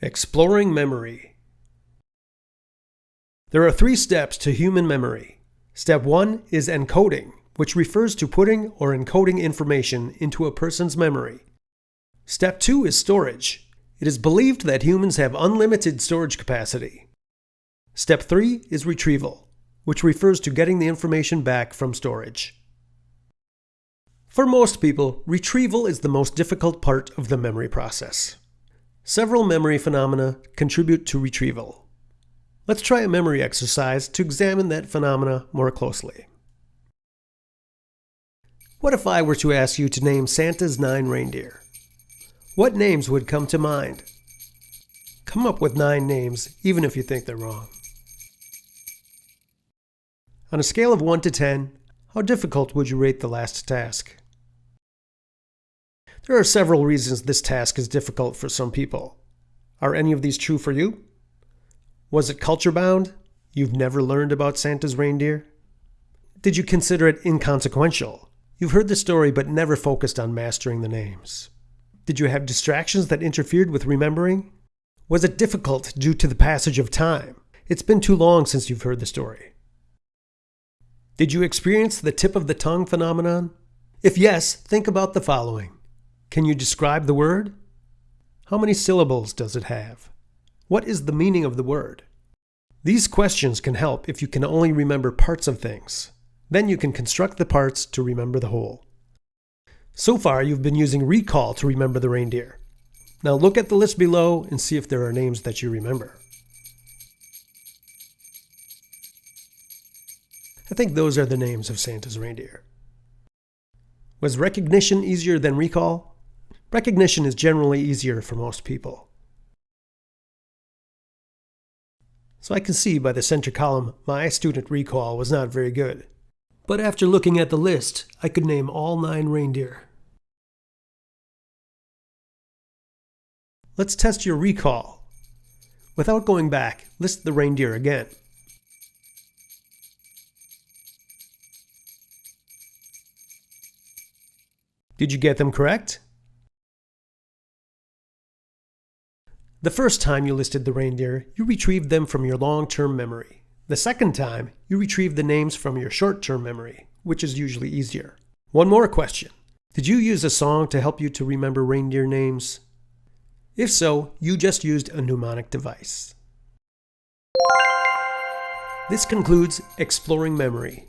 Exploring Memory There are three steps to human memory. Step one is encoding, which refers to putting or encoding information into a person's memory. Step two is storage. It is believed that humans have unlimited storage capacity. Step three is retrieval, which refers to getting the information back from storage. For most people, retrieval is the most difficult part of the memory process. Several memory phenomena contribute to retrieval. Let's try a memory exercise to examine that phenomena more closely. What if I were to ask you to name Santa's nine reindeer? What names would come to mind? Come up with nine names, even if you think they're wrong. On a scale of 1 to 10, how difficult would you rate the last task? There are several reasons this task is difficult for some people. Are any of these true for you? Was it culture bound? You've never learned about Santa's reindeer? Did you consider it inconsequential? You've heard the story but never focused on mastering the names. Did you have distractions that interfered with remembering? Was it difficult due to the passage of time? It's been too long since you've heard the story. Did you experience the tip of the tongue phenomenon? If yes, think about the following. Can you describe the word? How many syllables does it have? What is the meaning of the word? These questions can help if you can only remember parts of things. Then you can construct the parts to remember the whole. So far, you've been using recall to remember the reindeer. Now look at the list below and see if there are names that you remember. I think those are the names of Santa's reindeer. Was recognition easier than recall? Recognition is generally easier for most people. So I can see by the center column my student recall was not very good. But after looking at the list, I could name all nine reindeer. Let's test your recall. Without going back, list the reindeer again. Did you get them correct? The first time you listed the reindeer, you retrieved them from your long-term memory. The second time, you retrieved the names from your short-term memory, which is usually easier. One more question. Did you use a song to help you to remember reindeer names? If so, you just used a mnemonic device. This concludes Exploring Memory.